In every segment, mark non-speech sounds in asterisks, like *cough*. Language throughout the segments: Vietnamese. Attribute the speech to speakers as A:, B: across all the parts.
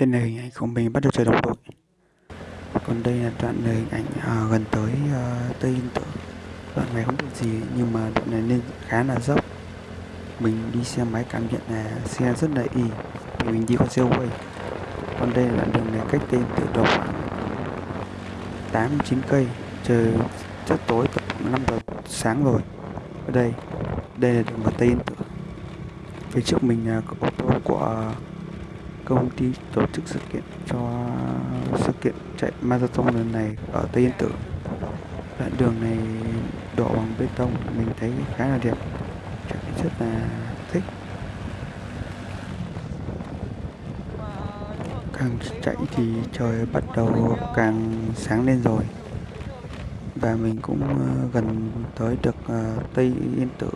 A: Đây là hình ảnh của mình bắt đầu trời đồng đội. Còn đây là đoạn là hình ảnh à, gần tới à, Tây Yên Tử. Đoạn này không được gì nhưng mà đoạn này nên khá là dốc. Mình đi xe máy cảm nhận là xe rất là y vì mình đi con xe quay. Còn đây là đường này cách Tây tự độ khoảng 8 9 cây. Trời rất tối tầm 5 giờ sáng rồi. Ở đây, đây là đường vào Tây Yên Tử. Phía trước mình là ô tô của công ty tổ chức sự kiện cho sự kiện chạy marathon lần này ở Tây Yên Tử. Đoạn đường này đổ bằng bê tông mình thấy khá là đẹp, chạy rất là thích. Càng chạy thì trời bắt đầu càng sáng lên rồi và mình cũng ờ, gần tới được ờ, Tây Yên Tử.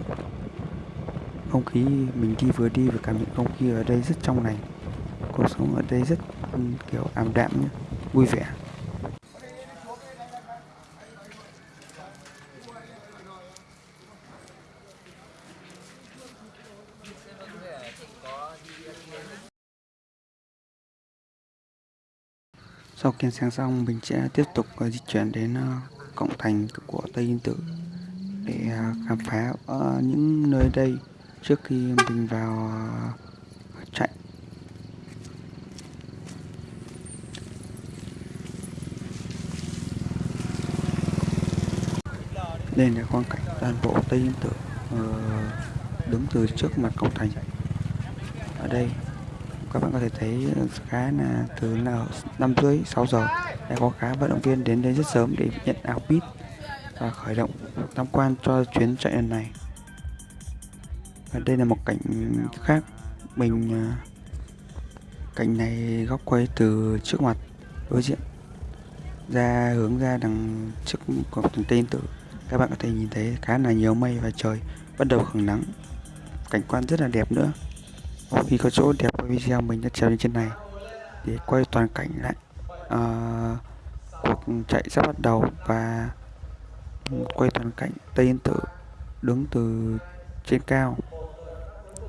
A: Không khí mình đi vừa đi vừa cảm nhận không khí ở đây rất trong lành cuộc sống ở đây rất ừ, kiểu, ảm đạm nhé vui vẻ. Sau kiên sáng xong, mình sẽ tiếp tục ờ, di chuyển đến ờ, cổng thành của tây yên tử để ờ, khám phá những nơi đây trước khi mình vào uh, chạy nên là quang cảnh toàn bộ Tây Yên Tử ờ, đứng từ trước mặt cổng thành. Ở đây, các bạn có thể thấy khá là từ là năm rưỡi 6 giờ, đã có khá vận động viên đến đây rất sớm để nhận áo pit và khởi động tham quan cho chuyến chạy lần này. Và đây là một cảnh khác mình ờ, cảnh này góc quay từ trước mặt đối diện, ra hướng ra đằng trước cổng thành Tây Tử các bạn có thể nhìn thấy khá là nhiều mây và trời bắt đầu hưởng nắng. Cảnh quan rất là đẹp nữa. Khi có chỗ đẹp của video mình đã trèo lên trên này để quay toàn cảnh lại uh, cuộc chạy sắp bắt đầu và quay toàn cảnh Tây Yên Tử đứng từ trên cao.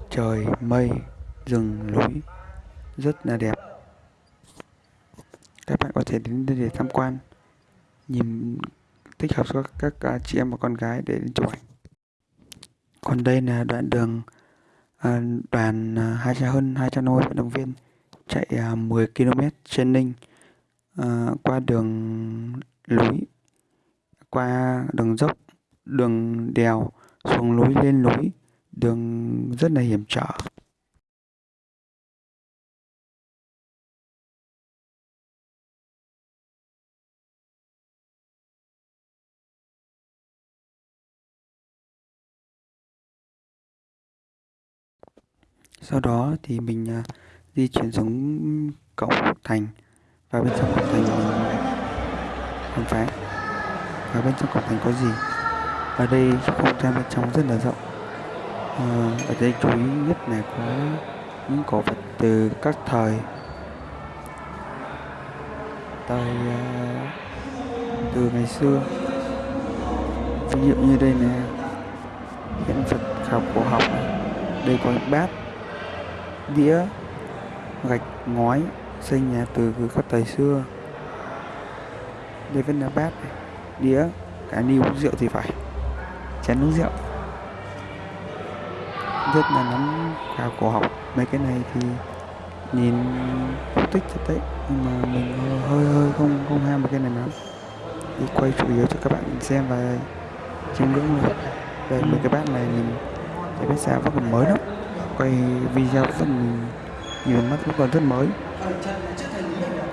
A: Trời mây rừng núi rất là đẹp. Các bạn có thể đến đây để tham quan nhìn thích hợp cho các, các à, chị em và con gái để chụp ảnh. Còn đây là đoạn đường uh, đoàn uh, hai trăm hơn 250 vận động viên chạy uh, 10 km trên ninh uh, qua đường núi qua đường dốc đường đèo xuống núi lên núi đường rất là hiểm trở. Sau đó thì mình uh, di chuyển xuống cổng thành. Và bên trong cổng thành mình khám phá. Và bên trong cổng thành có gì? Ở đây không gian bên trong rất là rộng. À, ở đây chú ý nhất là có những cổ vật từ các thời. Thời uh, từ ngày xưa. Ví dụ như đây là hiện vật khảo cổ học đây có bát đĩa, gạch, ngói, xây nhà từ các thời xưa. Đây vẫn là bát này, đĩa cái ni uống rượu thì phải, chén uống rượu. Rất là nắm cao cổ học mấy cái này thì nhìn cũng thích thật đấy, nhưng mà mình hơi hơi không không ham một cái này lắm. Đi quay chủ yếu cho các bạn xem và chiêm ngưỡng thôi đây, mấy cái bát này mình thấy biết sao vẫn còn mới lắm quay video vẫn nhìn mắt vẫn còn rất mới.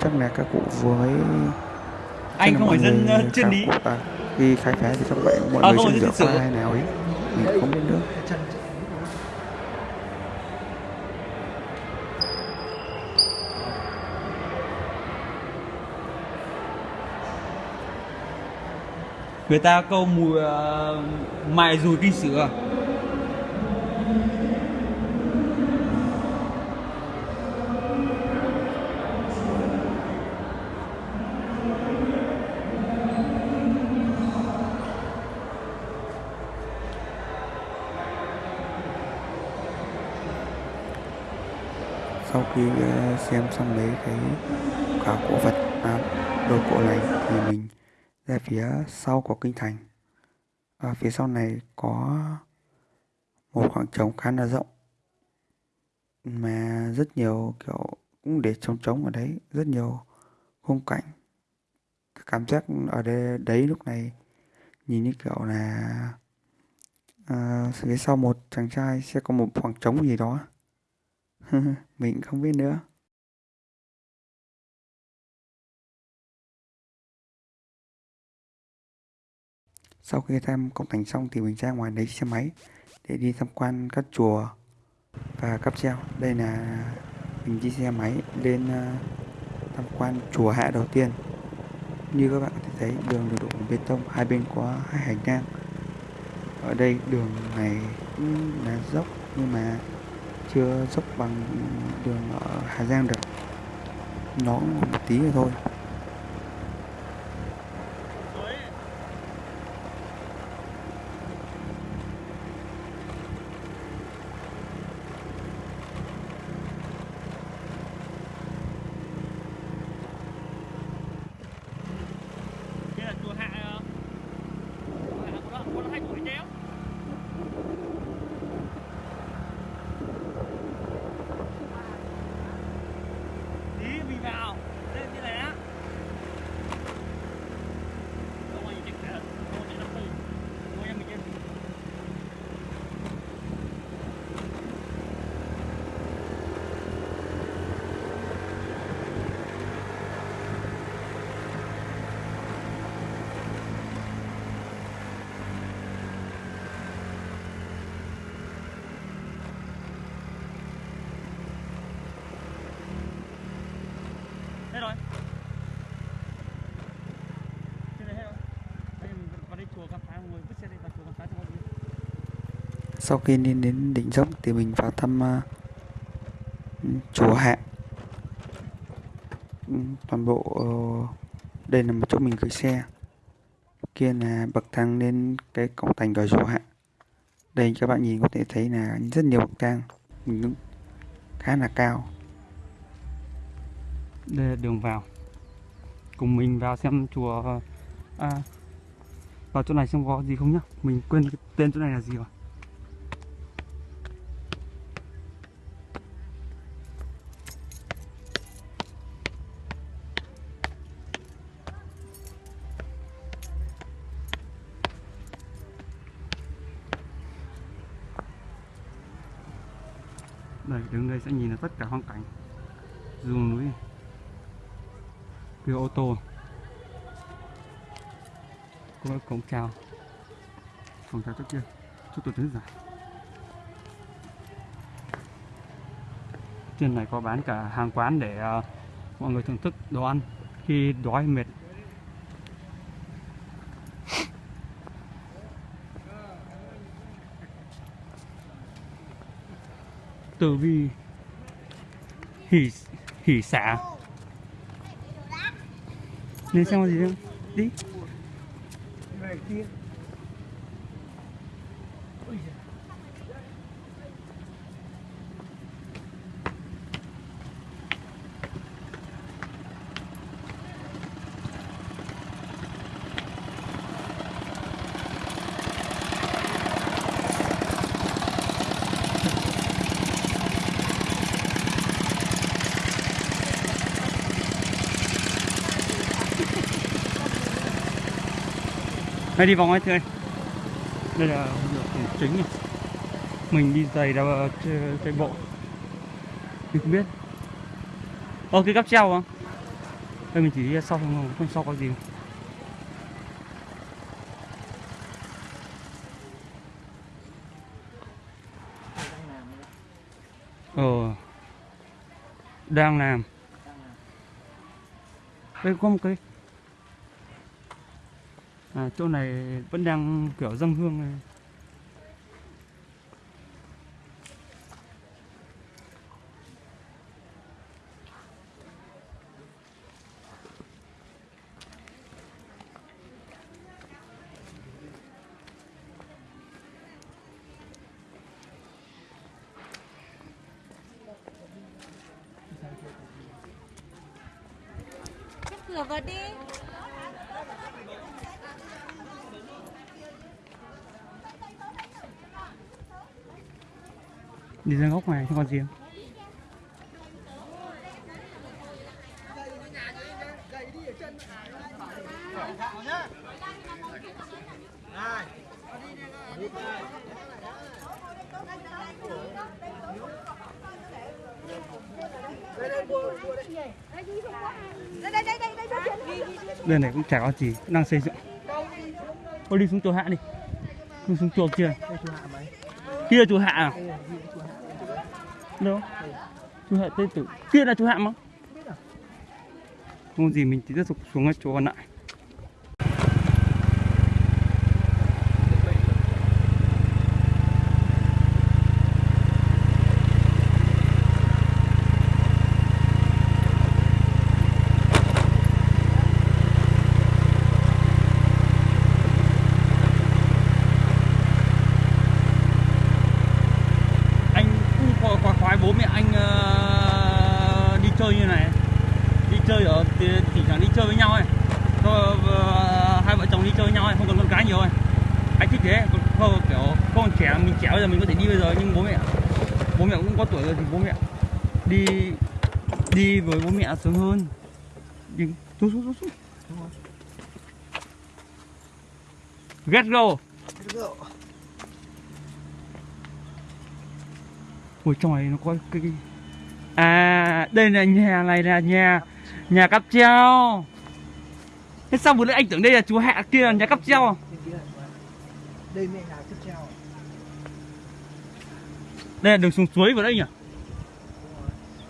A: Chắc là các cụ vừa mới
B: anh không phải dân chuyên lý.
A: à, khi khai phá thì các bạn mọi à, người chưa rửa qua hay nào ấy mình không biết nữa
B: người ta câu mùi uh, mài dùi kinh sữa
A: khi ờ, xem xong mấy cái khảo cổ vật à, đồ cổ này thì mình ra phía sau của kinh thành. Và phía sau này có một khoảng trống khá là rộng mà rất nhiều kiểu cũng để trống trống ở đấy rất nhiều khung cảnh. Cảm giác ở đây đấy lúc này nhìn như kiểu là à, phía sau một chàng trai sẽ có một khoảng trống gì đó. *laughs* mình không biết nữa. Sau khi tham công thành xong thì mình ra ngoài lấy xe máy để đi tham quan các chùa và cáp treo. Đây là mình đi xe máy lên ờ, tham quan chùa hạ đầu tiên. Như các bạn có thể thấy, đường được đổ bằng bê tông, hai bên có hai hành lang. Ở đây đường này cũng là dốc nhưng mà chưa dốc bằng đường ở Hà Giang được. Nó một tí thôi
B: Đây là chùa Hạ ờ, chùa Hạ có đó, có đó hai tuổi chéo. Tí mình vào. Đây như này á. Không ai nhìn thấy cả. Không ai nhìn thấy. Không ai nhìn thấy. Đây rồi. Trên này hết rồi. Đây mình vào đây chùa khám phá mọi người vứt xe đây vào chùa khám phá cho mọi người.
A: sau khi đi đến đỉnh dốc thì mình vào thăm uh, chùa hạ ừ, toàn bộ uh, đây là một chỗ mình gửi xe kia là bậc thang lên cái cổng thành của chùa hạ đây các bạn nhìn có thể thấy là rất nhiều bậc thang mình đứng khá là cao
B: đây là đường vào. Cùng mình vào xem chùa à, vào chỗ này xem có gì không nhá. Mình quên cái tên chỗ này là gì rồi. Đây, đứng đây sẽ nhìn được tất cả hoang cảnh rừng núi kia ô tô. Có cổng chào. Cổng chào trước kia. Chút tôi đứng dài trên này có bán cả hàng quán để uh, mọi người thưởng thức đồ ăn khi đói mệt. Tử vi. Hỉ hỉ xả nên xem có gì không đi Đây đi vòng ấy thưa anh. Đây là đường chính này. Mình đi giày ra ờ, chạy, bộ. Mình không biết. Ồ cái cáp treo không? Đây mình chỉ đi sau không, không sau có gì. Ờ Đang làm. Đây có một cái à, chỗ này vẫn đang kiểu dâng hương này.
C: Cửa vào đi
B: đi ra góc ngoài cho con gì đây này cũng chả có gì đang xây dựng. Thôi đi xuống chùa hạ đi. Đi xuống chùa kia. Kia chùa hạ à? Đâu? Chú hạ tên tử. Kia là chú hạ mà. Không à? gì, mình tiếp tục xuống cái chỗ còn lại anh cũng có khoái, khoái bố mẹ anh ờ, đi chơi như này đi chơi ở thì thỉnh thoảng đi chơi với nhau ấy Thôi, ờ, hai vợ chồng đi chơi với nhau ấy không cần con cái nhiều ấy anh thích thế còn không kiểu con trẻ mình trẻ bây giờ mình có thể đi bây giờ nhưng bố mẹ bố nữa thì bố mẹ đi đi với bố mẹ sớm hơn. Đi xuống xuống xuống xuống. Get go. Ui trong này nó có cái, cái... À đây là nhà này là nhà Nhà cáp treo. Thế sao vừa nãy anh tưởng đây là chú hạ kia là nhà cáp treo?
D: Đây mẹ nhà tiếp treo
B: Đây là đường xuống suối vừa đấy nhỉ?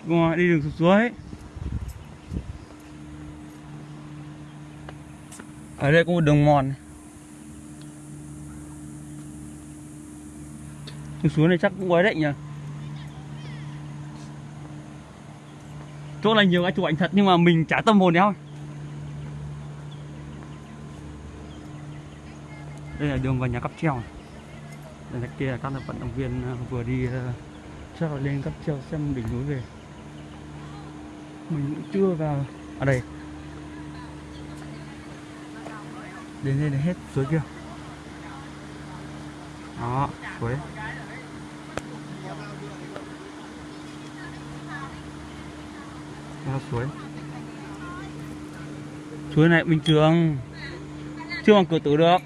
B: Đi đường xuống suối Ở đây có một đường mòn này. Đường suối này chắc cũng quái đấy nhỉ Chỗ này nhiều cái chụp ảnh thật nhưng mà mình chả tâm hồn đéo Đây là đường vào nhà cắp treo này. Đây là kia là các vận động viên ờ, vừa đi ờ, chắc là lên cắp treo xem đỉnh núi về mình cũng chưa vào. Ở đây. Đến đây là hết suối kia. Đó, suối. Suối. Suối này bình thường. Chưa bằng cửa tử được.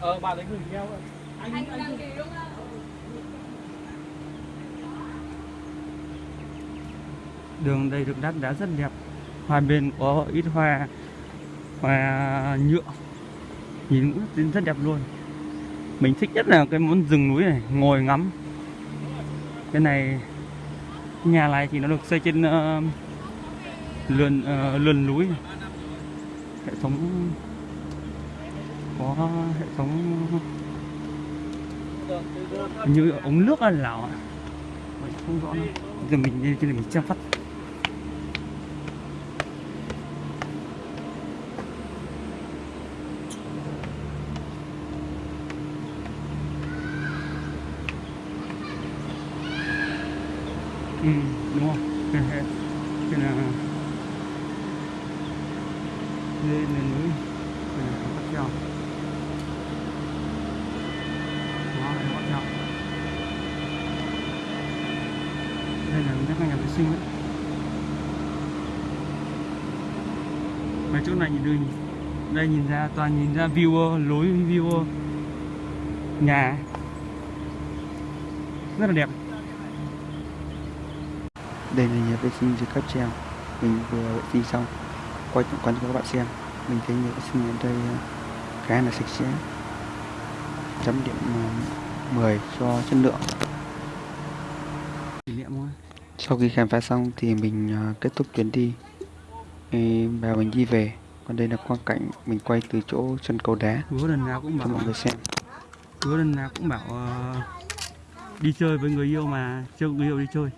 D: Ờ bà lấy gửi theo
B: đường đây được đát đá rất đẹp. Hai bên có ít hoa hoa nhựa. Nhìn cũng rất đẹp luôn. Mình thích nhất là cái món rừng núi này ngồi ngắm. Cái này nhà này thì nó được xây trên uh, lườn uh, lườn núi. Hệ thống có hệ thống như ống nước là lào không rõ nữa giờ mình đi trên này mình xem phát ừ đúng không cái này cái là đây là núi cái là bắt treo bắt đây là các nhà vệ sinh đấy. Mấy chỗ này nhìn đây đây nhìn ra, toàn nhìn ra view lối view nhà. Rất là đẹp.
A: Đây là nhà vệ sinh dưới cáp treo. Mình vừa vệ sinh xong. Quay tổng quan cho các bạn xem. Mình thấy nhà vệ sinh ở đây ờ, khá là sạch sẽ. Chấm điểm ờ, 10 cho chất lượng.
B: Kỷ niệm thôi.
A: Sau khi khám phá xong thì mình ờ, kết thúc chuyến đi. Và mình đi về. Còn đây là quang cảnh mình quay từ chỗ chân cầu đá.
B: Hứa lần nào cũng
A: cho
B: bảo
A: mọi người xem.
B: Hứa lần nào cũng bảo ờ, đi chơi với người yêu mà chưa người yêu đi chơi